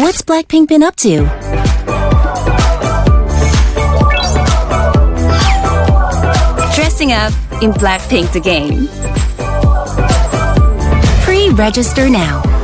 What's Blackpink been up to? Dressing up in Blackpink the game. Pre-register now.